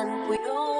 and we all